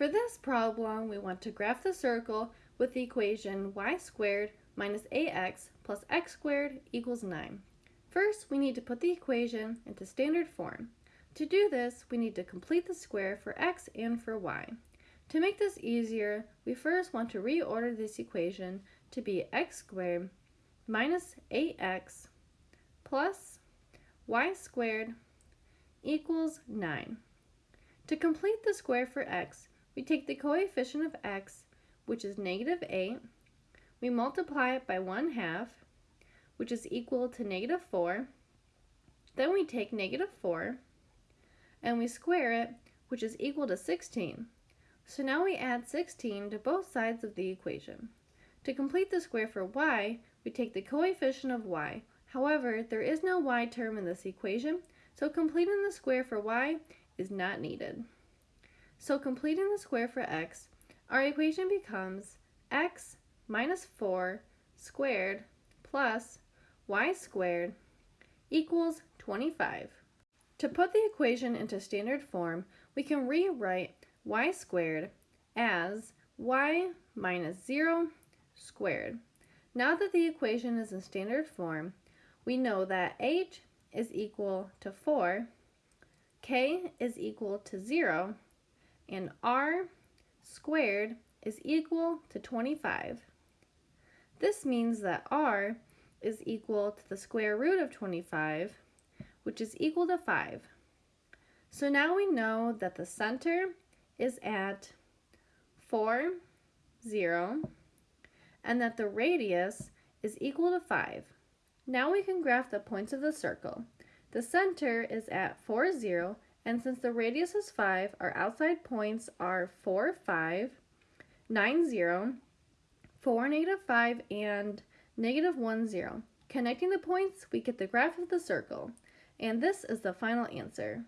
For this problem, we want to graph the circle with the equation y squared minus ax plus x squared equals 9. First, we need to put the equation into standard form. To do this, we need to complete the square for x and for y. To make this easier, we first want to reorder this equation to be x squared minus 8x plus y squared equals 9. To complete the square for x, we take the coefficient of x, which is negative 8, we multiply it by 1 half, which is equal to negative 4. Then we take negative 4, and we square it, which is equal to 16. So now we add 16 to both sides of the equation. To complete the square for y, we take the coefficient of y. However, there is no y term in this equation, so completing the square for y is not needed. So completing the square for x, our equation becomes x minus 4 squared plus y squared equals 25. To put the equation into standard form, we can rewrite y squared as y minus 0 squared. Now that the equation is in standard form, we know that h is equal to 4, k is equal to 0, and r squared is equal to 25. This means that r is equal to the square root of 25, which is equal to 5. So now we know that the center is at 4, 0, and that the radius is equal to 5. Now we can graph the points of the circle. The center is at 4, 0, and since the radius is 5, our outside points are 4, 5, 9, 0, 4, negative 5, and negative 1, 0. Connecting the points, we get the graph of the circle, and this is the final answer.